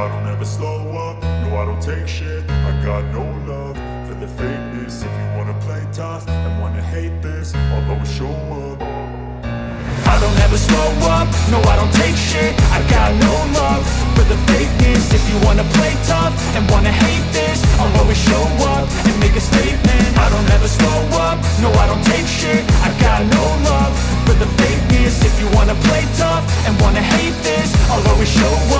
I don't ever slow up, no I don't take shit. I got no love for the fakeness. If you wanna play tough and wanna hate this I'll always show up. I don't ever slow up, no I don't take shit. I got no love for the fakeness. If you wanna play tough and wanna hate this I'll always show up and make a statement. I don't ever slow up, no I don't take shit. I got no love for the fakeness. If you wanna play tough and wanna hate this I'll always show up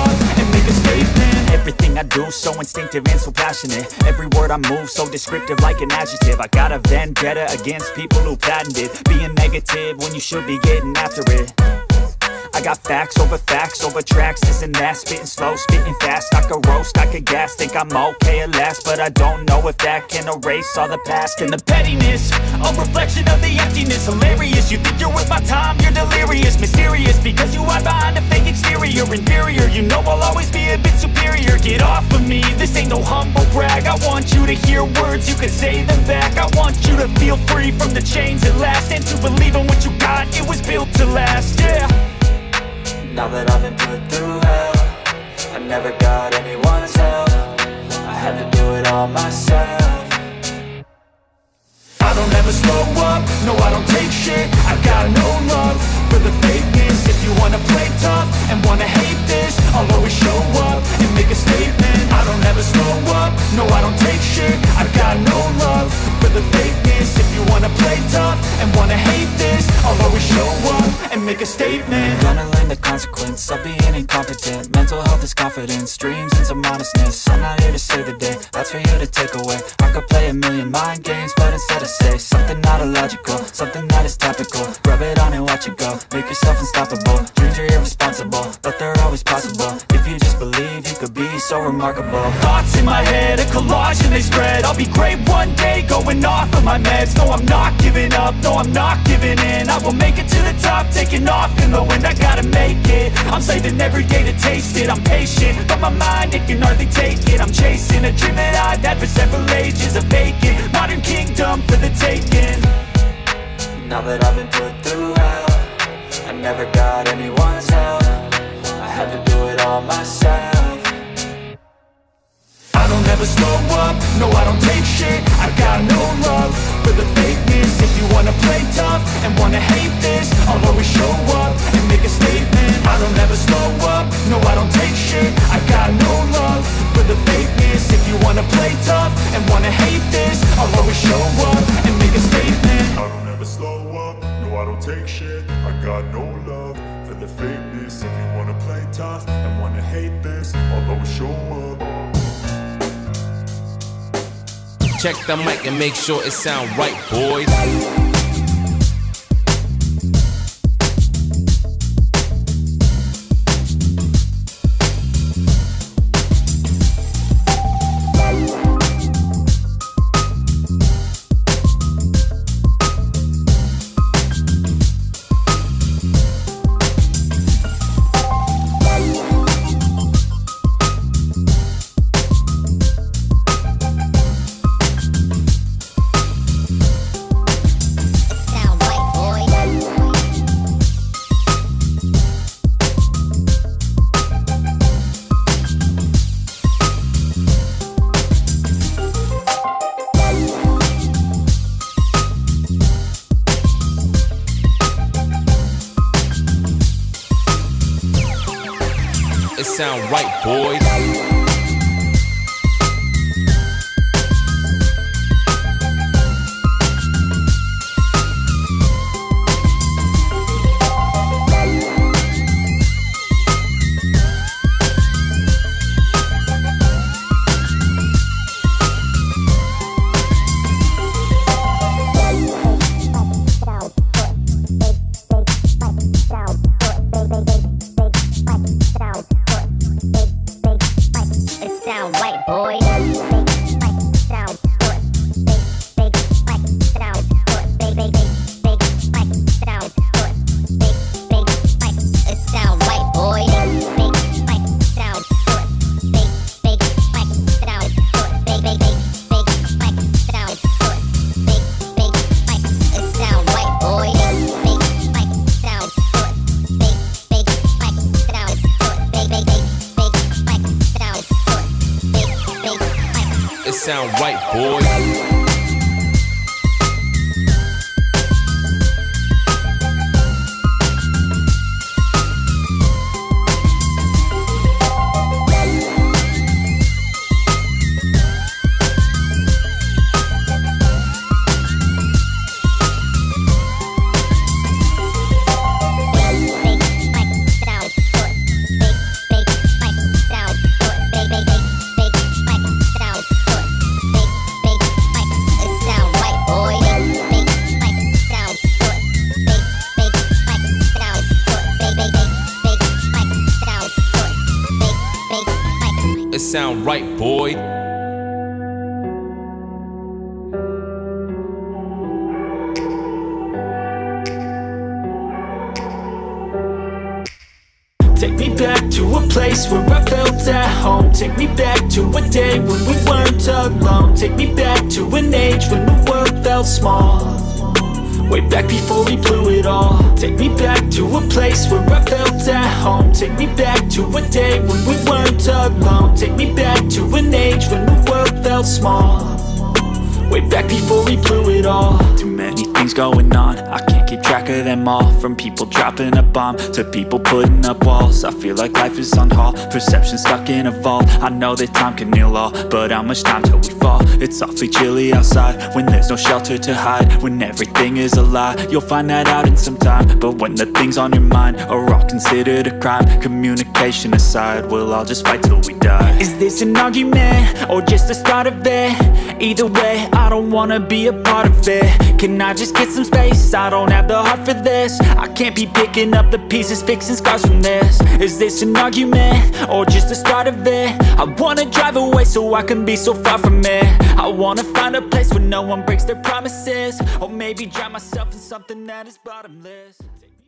I do so instinctive and so passionate. Every word I move so descriptive like an adjective. I got a vendetta against people who patented Being negative when you should be getting after it. I got facts over facts over tracks, this and that. Spitting slow, spitting fast, I could roast, I could gas Think I'm okay at last, but I don't know if that can erase all the past And the pettiness, a reflection of the emptiness. Hilarious, you think you're worth my time, you're delirious. Mysterious, because you hide behind a fake exterior. Inferior, you know I'll always be a bit superior Get off of me, this ain't no humble brag. I want you to hear words, you can say them back. I want you to feel free from the chains at last And to believe in what you got, it was built to last, yeah. Now that I've been put through hell I never got anyone's help. I had to do it all myself don't ever slow up, no I don't take shit. I've got no love for the fakeness. If you wanna play tough and wanna hate this I'll always show up and make a statement. I don't ever slow up, no I don't take shit. I've got no the fakeness If you wanna play tough and wanna hate this I'll always show up and make a statement. Gonna learn the consequence of being incompetent. Mental health is confidence, dreams and some honestness I'm not here to save the day, that's for you to take away. I could play a million mind games, but instead I say Something not illogical, something that is topical. Rub it on and watch it go, make yourself unstoppable. Dreams are irresponsible, but they're always possible. If you just so remarkable. Thoughts in my head, a collage and they spread. I'll be great one day, going off of my meds. No, I'm not giving up, no, I'm not giving in. I will make it to the top, taking off in the wind. I gotta make it, I'm saving every day to taste it. I'm patient, but my mind, it can hardly take it. I'm chasing a dream that I've had for several ages A vacant, modern kingdom for the taking. Now that I've been put through hell I never got anyone's help. I had to do it all myself I don't ever slow up, no I don't take shit. I got no love for the fakeness. If you wanna play tough and wanna hate this I'll always show up and make a statement. I don't ever slow up, no I don't take shit. I got no love for the fakeness. If you wanna play tough and wanna hate this I'll always show up and make a statement. I don't ever slow up, no I don't take shit. I got no love for the fakeness. If you wanna play tough and wanna hate this I'll always show up Check the mic and make sure it sound right, boys. Sound right, boys. Sound right, boy. Sound right, boy. Take me back to a place where I felt at home. Take me back to a day when we weren't alone. Take me back to an age when the world felt small Way back before we blew it all. Take me back to a place where I felt at home. Take me back to a day when we weren't alone. Take me back to an age when the world felt small Way back before we blew it all. Too many things going on. I can't keep track of them all. From people dropping a bomb To people putting up walls. I feel like life is on hold. Perception stuck in a vault. I know that time can heal all But how much time till we fall? It's awfully chilly outside When there's no shelter to hide. When everything is a lie You'll find that out in some time. But when the things on your mind Are all considered a crime Communication aside We'll all just fight till we die. Is this an argument or just the start of it? Either way, I don't wanna be a part of it. Can I just get some space? I don't have the heart for this. I can't be picking up the pieces, fixing scars from this. Is this an argument or just the start of it? I wanna drive away so I can be so far from it. I wanna find a place where no one breaks their promises. Or maybe drown myself in something that is bottomless